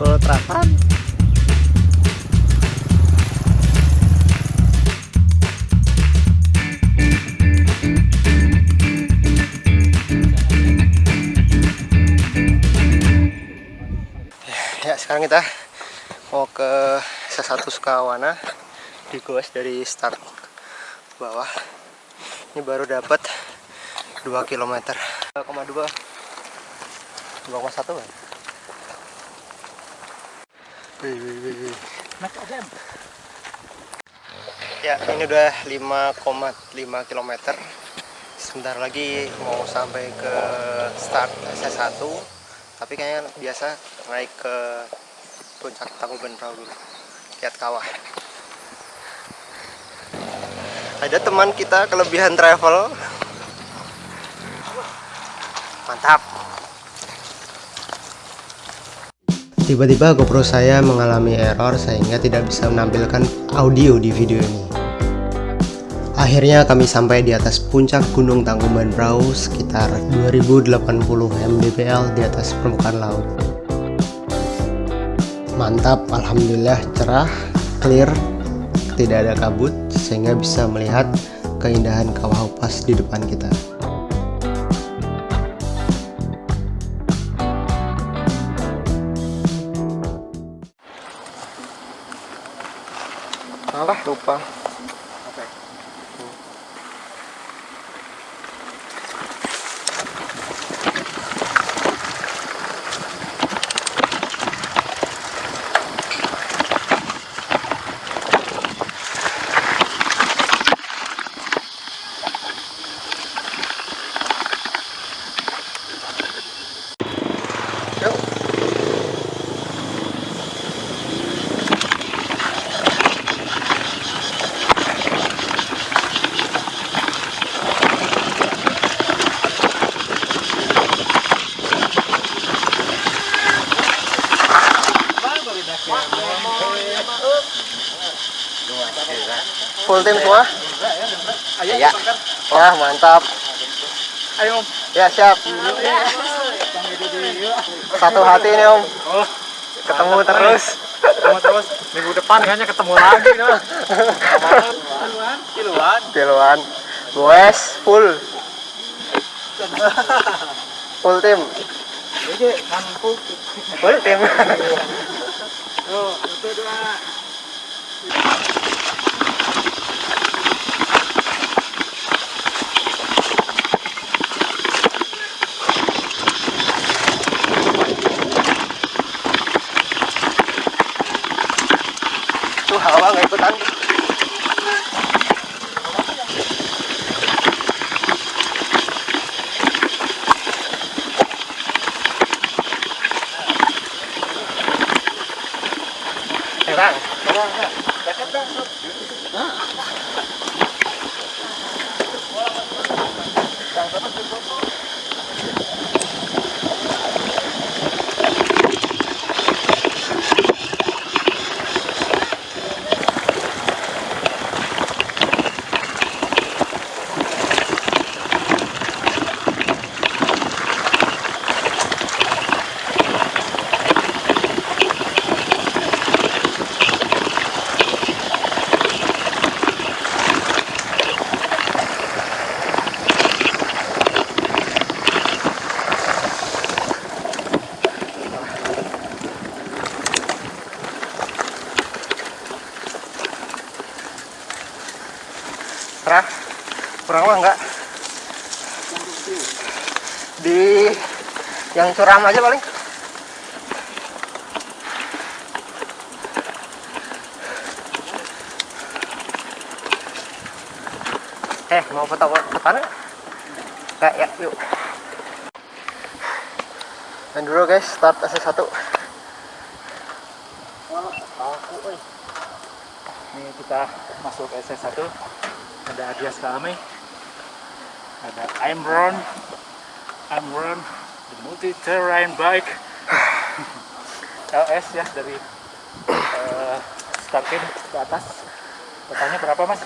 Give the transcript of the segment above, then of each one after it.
Pulau Terapan ya sekarang kita mau ke sesatu Sukawana di goes dari start bawah. Ini baru dapat 2 km 2,2 2,1 kan ya ini udah 5,5 km sebentar lagi mau sampai ke start SS1 tapi kayaknya biasa naik ke puncak Tangkuban Perahu dulu lihat kawah. Ada teman kita kelebihan travel. Mantap tiba-tiba GoPro saya mengalami error sehingga tidak bisa menampilkan audio di video ini Akhirnya kami sampai di atas puncak Gunung Tangkuban Perahu sekitar 2080 mdpl di atas permukaan laut. Mantap, alhamdulillah cerah, clear, tidak ada kabut sehingga bisa melihat keindahan kawah upas di depan kita. Opa. Full tim semua? Iya. Wah, mantap. Ayo, Om. Ya, siap. Satu hati nih, Om. Oh, Ketemu terus. ketemu terus. Minggu depan kayaknya ketemu lagi nah. Kiluan, kiluan. Kiloan. Goes full. Full tim. Jadi mampu. Full tim. Tuh, satu dua. Tuh hawa nggak ikutan. Eh, Bang. Cerah. Kurang mah enggak? Di yang curam aja paling. Eh, mau foto-foto nggak? Nggak, ya, yuk. Dan dulu guys, start SS1. Ini kita masuk SS1. Ada Adias kami. Ada I'm Ron. The multi terrain bike. LS ya dari eh, start camp ke atas. Totalnya berapa mas?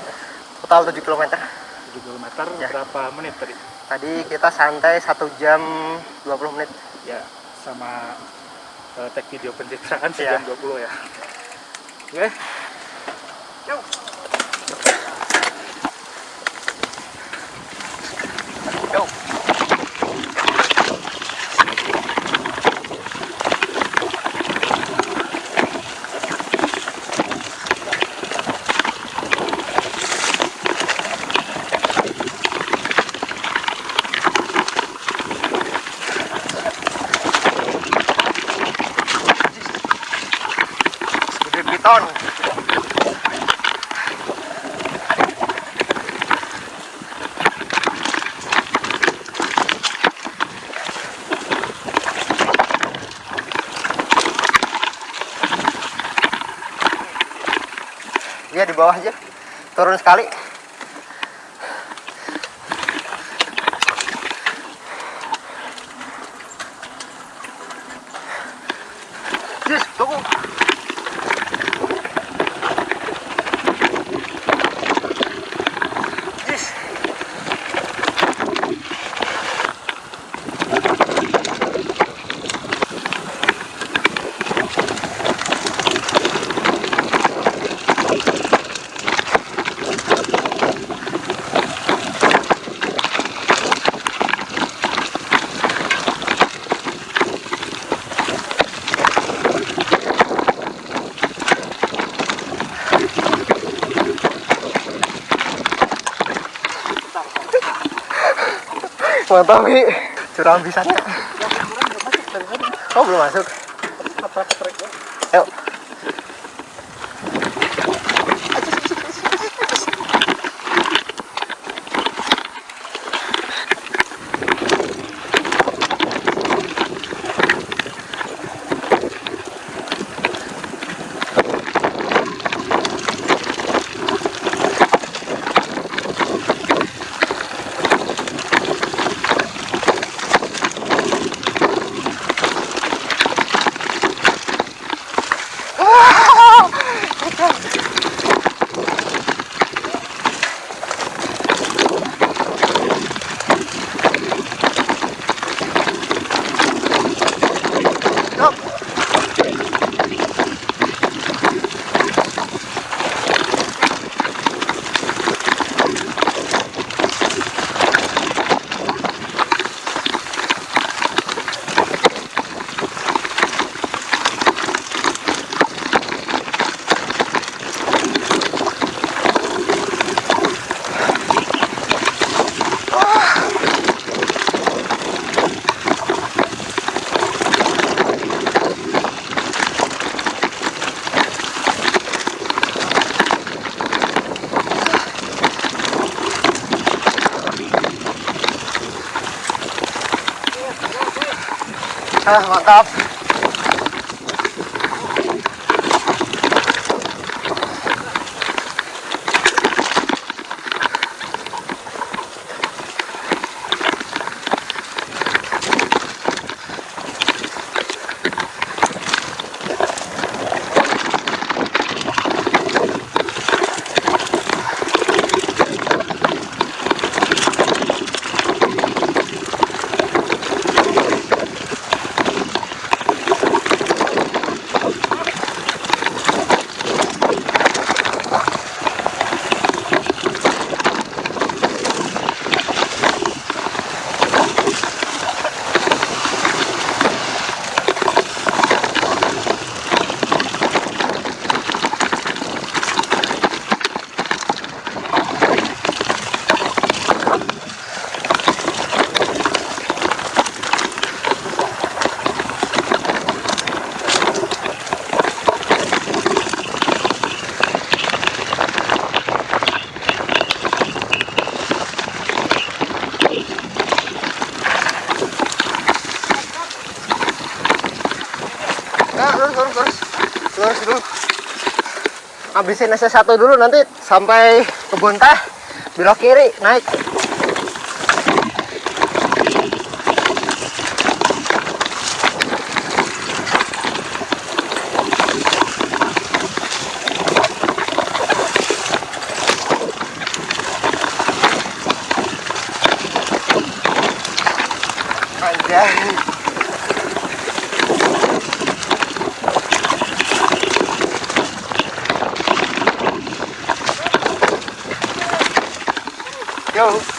Total 7 km. 7 km Ya. berapa menit tadi? Tadi kita santai 1 jam 20 menit. Ya sama uh, tag video pencitraan Iya. sejam 20 ya oke Yuk. Yuk. Di bawah aja. Turun sekali. Mantap, Ki. Curang bisanya. Oh, belum masuk. Ah, mantap. Habisin SS1 dulu nanti sampai kebun teh. Belok kiri, naik. Anjay. go.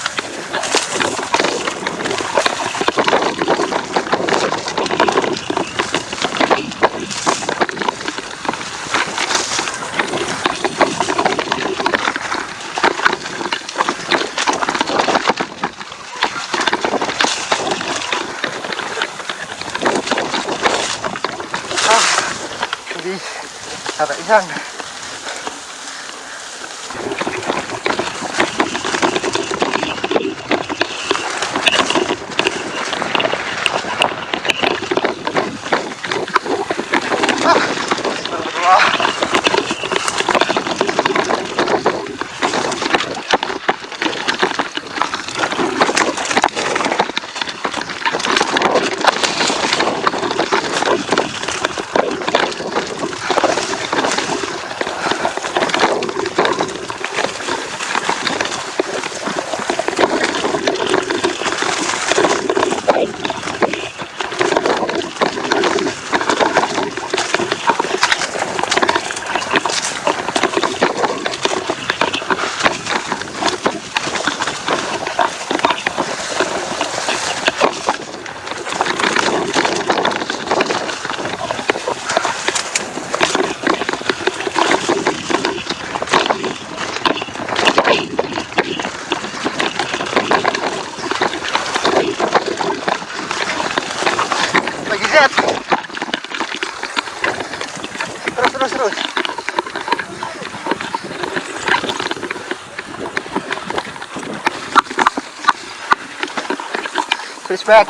Back.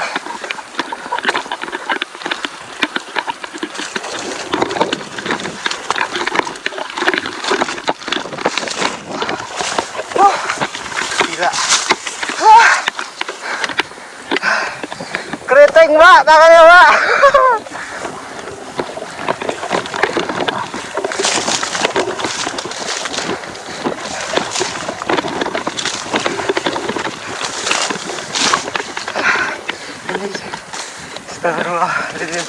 Wah. Ah. Tangannya mbak. Astagfirullahaladzim.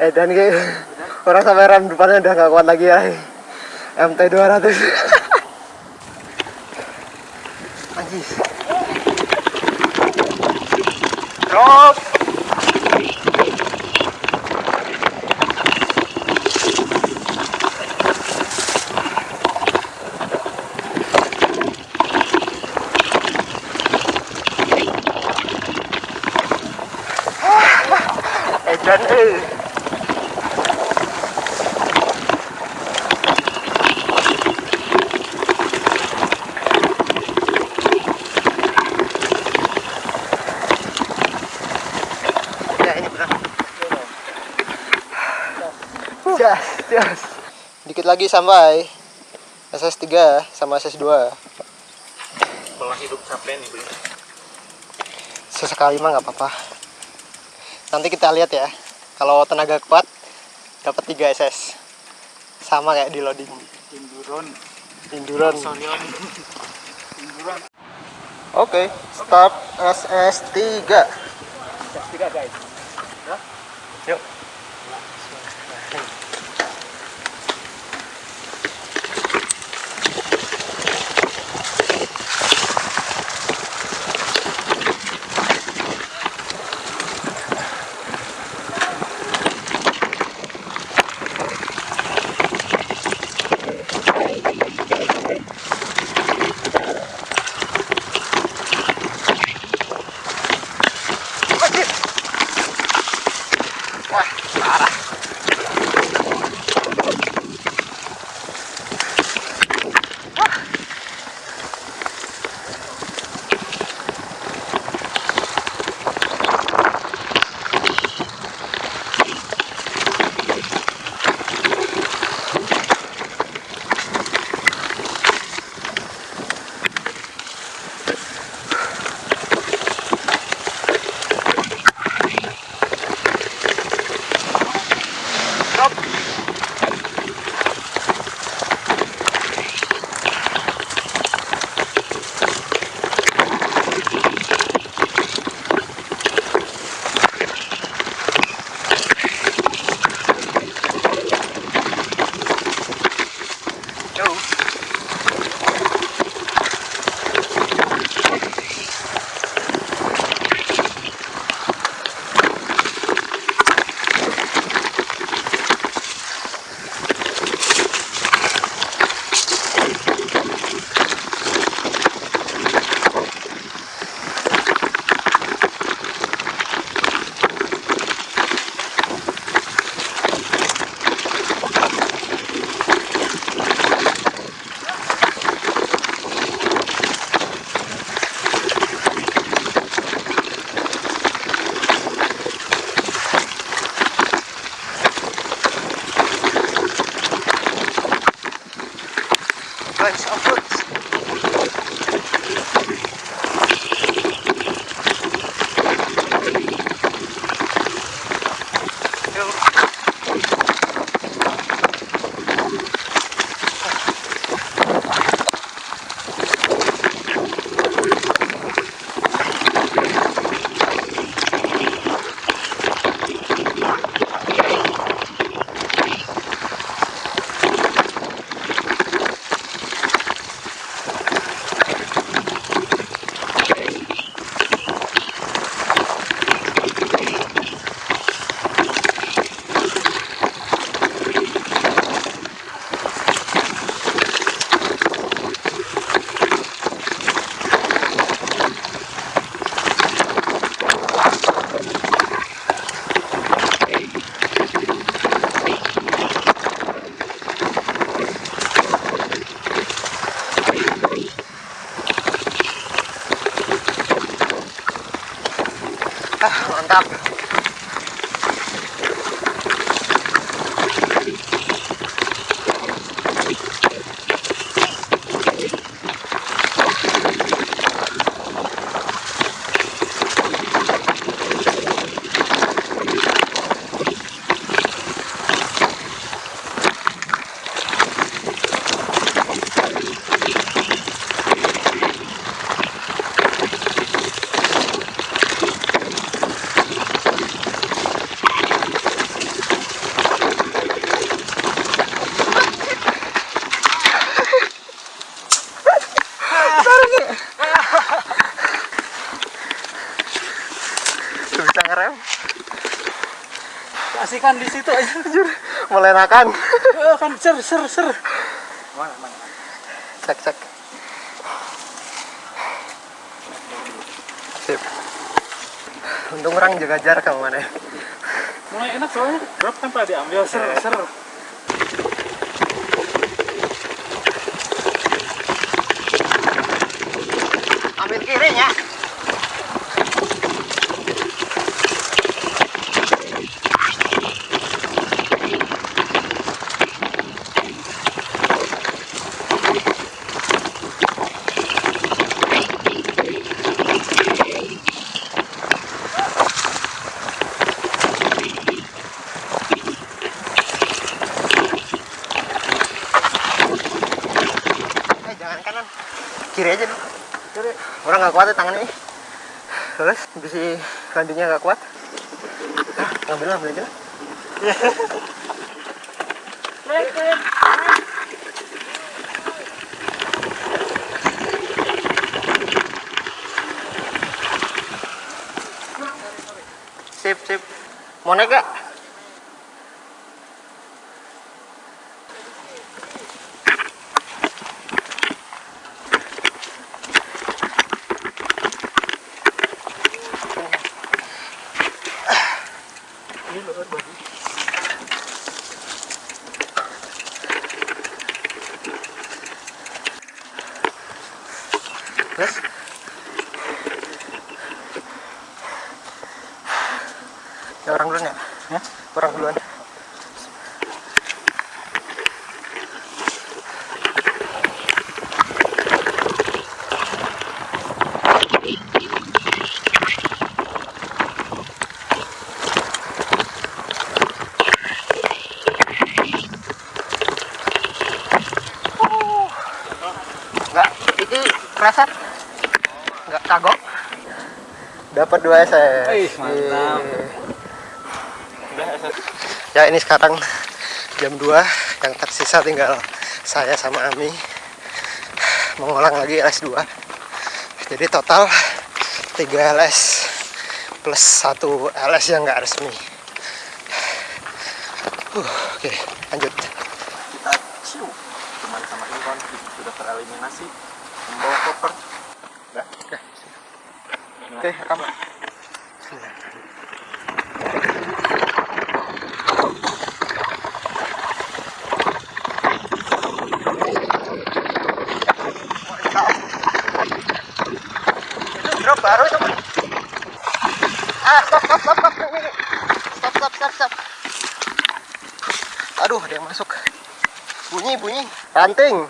Eh dan kayak orang sampai rem depannya udah gak kuat lagi ya. MT 200. Anjir. Drop. Edan eh. Lagi sampai SS3 sama SS2. Pola hidup capek nih, Bro. Sesekali mah nggak apa-apa. Nanti kita lihat ya. Kalau tenaga kuat dapat 3 SS. Sama kayak di loading. Induron, Induran. Sorion. Induron. Oke, start SS3. Jas tiga, guys. Yuk. mantap. Mantap. Bisa ngerem. Kasihkan di situ aja anjir. Melenakan. Eh, kan ser ser ser. Mana mana. Cek cek. Sip. Untung orang jaga jarak sama mana ya. Mulai enak soalnya. Drop pada diambil ser ser. Ambil kirinya. Eh, jangan kanan. Kiri aja dulu. Kiri. Orang nggak kuat ya tangannya. Terus bisi landinya nggak kuat. Ah, Ngambil lah, ambil aja lah. Sip, sip. Mau naik gak? Terus? Ya orang duluan ya? Ya. Orang duluan. Enggak, kerasa Enggak kagok. Dapat dua SS. Ih, mantap. Ya ini sekarang jam 2 yang tersisa tinggal saya sama Ami mengulang lagi LS2 jadi total 3 LS plus 1 LS yang nggak resmi uh, oke lanjut oke rekam ah aduh ada yang masuk. Bunyi bunyi. Ranting